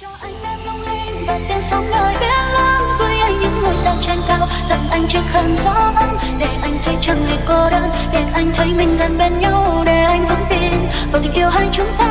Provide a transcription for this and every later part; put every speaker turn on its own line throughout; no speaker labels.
cho anh em long lên và tiếng sóng nơi biển lớn với anh những ngôi sao trên cao, tặng anh chiếc khăn gió ấm, để anh thấy chẳng hề cô đơn, để anh thấy mình gần bên nhau, để anh vững tin. Vào tình yêu hai chúng ta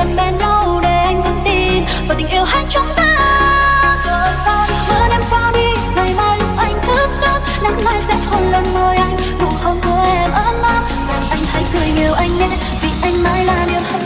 gần bên nhau để anh vẫn tin vào tình yêu hai chúng ta. Rồi con bữa đêm qua đi, ngày mai lúc anh thức giấc nắng mai sẽ hôn lên môi anh. Nụ hôn của em ấm áp, làm anh hãy cười nhiều anh nhé, vì anh mãi là niềm hạnh